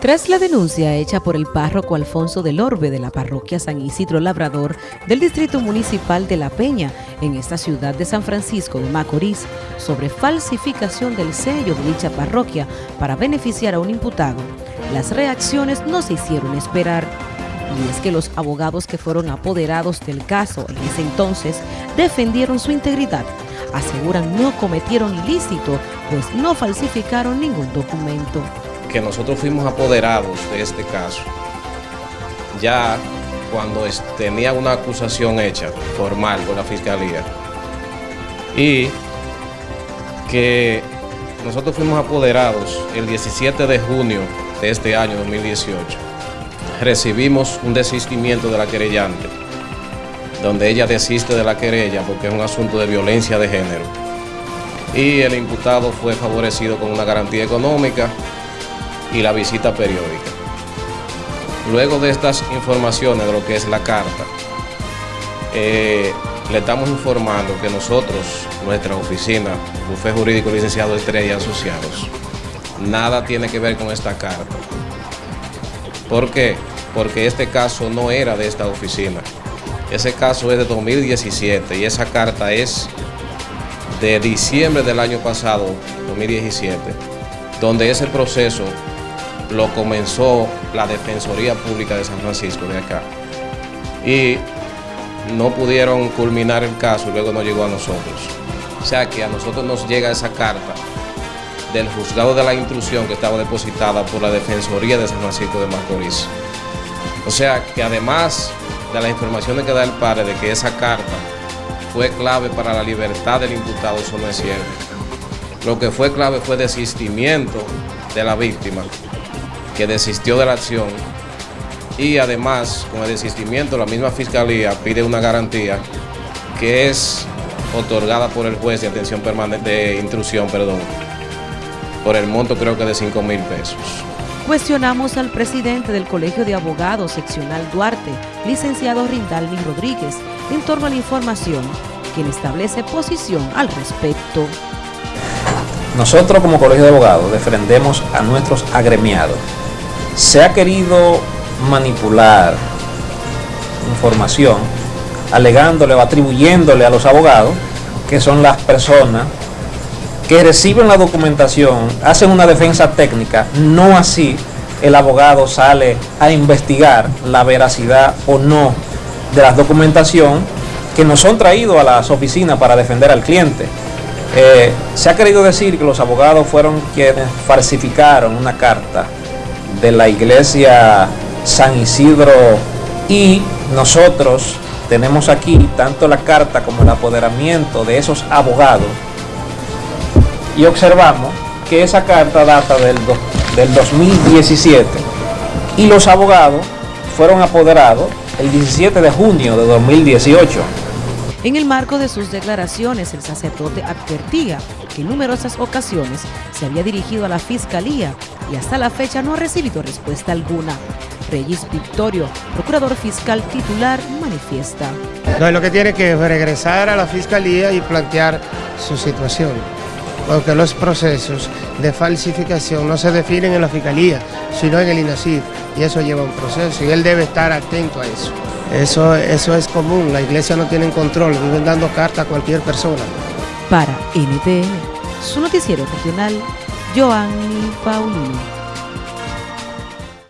Tras la denuncia hecha por el párroco Alfonso del Orbe de la parroquia San Isidro Labrador del Distrito Municipal de La Peña en esta ciudad de San Francisco de Macorís sobre falsificación del sello de dicha parroquia para beneficiar a un imputado, las reacciones no se hicieron esperar. Y es que los abogados que fueron apoderados del caso en ese entonces defendieron su integridad. Aseguran no cometieron ilícito, pues no falsificaron ningún documento que nosotros fuimos apoderados de este caso, ya cuando tenía una acusación hecha formal por la Fiscalía y que nosotros fuimos apoderados el 17 de junio de este año 2018. Recibimos un desistimiento de la querellante, donde ella desiste de la querella porque es un asunto de violencia de género. Y el imputado fue favorecido con una garantía económica y la visita periódica. Luego de estas informaciones de lo que es la carta, eh, le estamos informando que nosotros, nuestra oficina, Bufé Jurídico Licenciado Estrella Asociados, nada tiene que ver con esta carta. ¿Por qué? Porque este caso no era de esta oficina. Ese caso es de 2017 y esa carta es de diciembre del año pasado, 2017, donde ese proceso lo comenzó la Defensoría Pública de San Francisco de acá. Y no pudieron culminar el caso y luego no llegó a nosotros. O sea que a nosotros nos llega esa carta del juzgado de la intrusión que estaba depositada por la Defensoría de San Francisco de Macorís. O sea que además de la información que da el padre de que esa carta fue clave para la libertad del imputado, eso no es cierto. Lo que fue clave fue desistimiento de la víctima que desistió de la acción y además con el desistimiento la misma fiscalía pide una garantía que es otorgada por el juez de atención permanente de intrusión, perdón, por el monto creo que de 5 mil pesos. Cuestionamos al presidente del Colegio de Abogados Seccional Duarte, licenciado Rindalmi Rodríguez, en torno a la información, quien establece posición al respecto. Nosotros como Colegio de Abogados defendemos a nuestros agremiados se ha querido manipular información alegándole o atribuyéndole a los abogados, que son las personas que reciben la documentación, hacen una defensa técnica, no así el abogado sale a investigar la veracidad o no de la documentación que nos son traídos a las oficinas para defender al cliente. Eh, se ha querido decir que los abogados fueron quienes falsificaron una carta de la iglesia San Isidro y nosotros tenemos aquí tanto la carta como el apoderamiento de esos abogados y observamos que esa carta data del, del 2017 y los abogados fueron apoderados el 17 de junio de 2018. En el marco de sus declaraciones, el sacerdote advertía que en numerosas ocasiones se había dirigido a la Fiscalía y hasta la fecha no ha recibido respuesta alguna. Reyes Victorio, procurador fiscal titular, manifiesta. No, lo que tiene que regresar a la Fiscalía y plantear su situación, porque los procesos de falsificación no se definen en la Fiscalía, sino en el INACIF, y eso lleva un proceso, y él debe estar atento a eso. Eso, eso es común, la iglesia no tiene control, viven dando carta a cualquier persona. Para NTN, su noticiero regional, Joanny Paulino.